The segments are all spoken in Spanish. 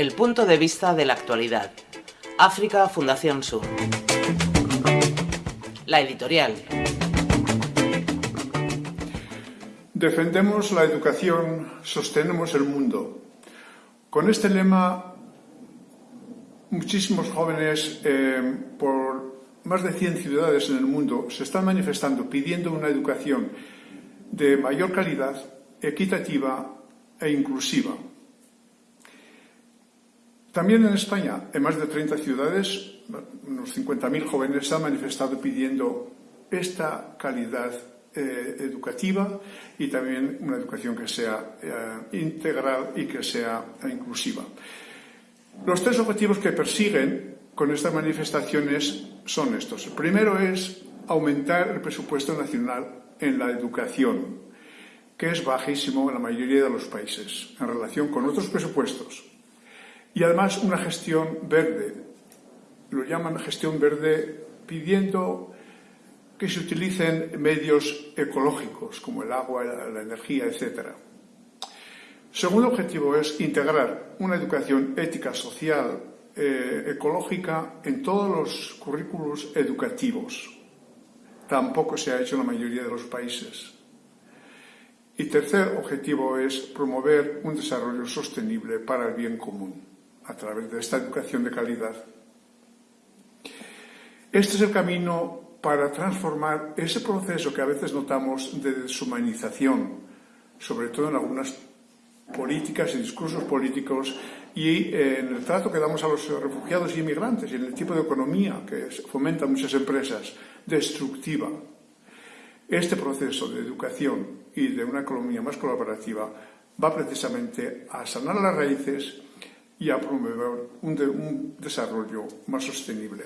El punto de vista de la actualidad. África Fundación Sur. La editorial. Defendemos la educación, sostenemos el mundo. Con este lema, muchísimos jóvenes eh, por más de 100 ciudades en el mundo se están manifestando pidiendo una educación de mayor calidad, equitativa e inclusiva. También en España, en más de 30 ciudades, unos 50.000 jóvenes se han manifestado pidiendo esta calidad eh, educativa y también una educación que sea eh, integral y que sea inclusiva. Los tres objetivos que persiguen con estas manifestaciones son estos. El primero es aumentar el presupuesto nacional en la educación, que es bajísimo en la mayoría de los países en relación con otros presupuestos. Y además una gestión verde. Lo llaman gestión verde pidiendo que se utilicen medios ecológicos como el agua, la, energía, etc. Segundo objetivo es integrar una educación ética, social, eh, ecológica en todos los currículos educativos. Tampoco se ha hecho en la mayoría de los países. Y tercer objetivo es promover un desarrollo sostenible para el bien común a través de esta educación de calidad. Este es el camino para transformar ese proceso que a veces notamos de deshumanización, sobre todo en algunas políticas y discursos políticos y eh, en el trato que damos a los refugiados y inmigrantes y en el tipo de economía que fomenta muchas empresas, destructiva. Este proceso de educación y de una economía más colaborativa va precisamente a sanar las raíces y a promover un, desarrollo más sostenible.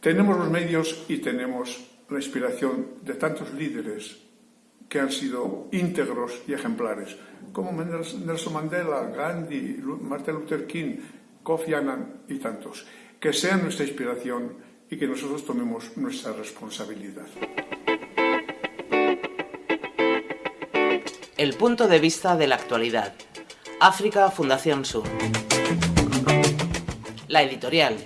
Tenemos los medios y tenemos la inspiración de tantos líderes que han sido íntegros y ejemplares, como Nelson Mandela, Gandhi, Martin Luther King, Kofi Annan y tantos, que sean nuestra inspiración y que nosotros tomemos nuestra responsabilidad. El punto de vista de la actualidad. África Fundación Sur. La editorial.